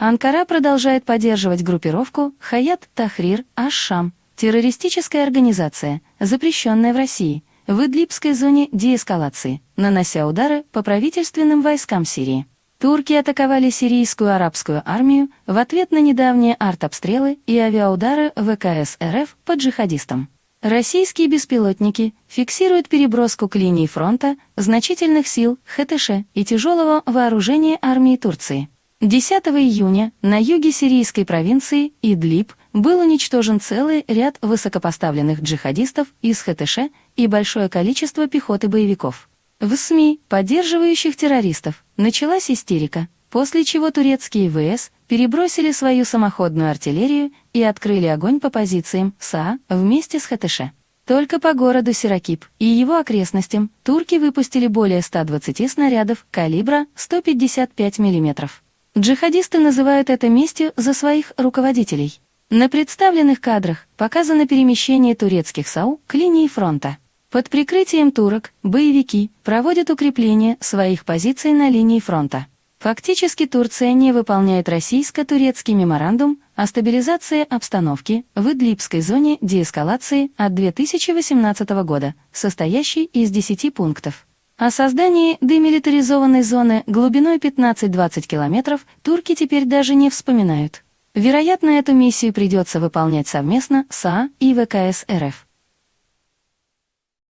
Анкара продолжает поддерживать группировку Хаят Тахрир Аш-Шам, террористическая организация, запрещенная в России, в Идлибской зоне деэскалации, нанося удары по правительственным войскам Сирии. Турки атаковали сирийскую арабскую армию в ответ на недавние артобстрелы и авиаудары ВКС РФ по джихадистам. Российские беспилотники фиксируют переброску к линии фронта значительных сил ХТШ и тяжелого вооружения армии Турции. 10 июня на юге сирийской провинции Идлиб был уничтожен целый ряд высокопоставленных джихадистов из ХТШ и большое количество пехоты боевиков. В СМИ, поддерживающих террористов, началась истерика, после чего турецкие ВС перебросили свою самоходную артиллерию и открыли огонь по позициям СА вместе с ХТШ. Только по городу Сиракип и его окрестностям турки выпустили более 120 снарядов калибра 155 мм. Джихадисты называют это местью за своих руководителей. На представленных кадрах показано перемещение турецких САУ к линии фронта. Под прикрытием турок боевики проводят укрепление своих позиций на линии фронта. Фактически Турция не выполняет российско-турецкий меморандум о стабилизации обстановки в Идлибской зоне деэскалации от 2018 года, состоящий из 10 пунктов. О создании демилитаризованной зоны глубиной 15-20 километров турки теперь даже не вспоминают. Вероятно, эту миссию придется выполнять совместно с АА и ВКС РФ.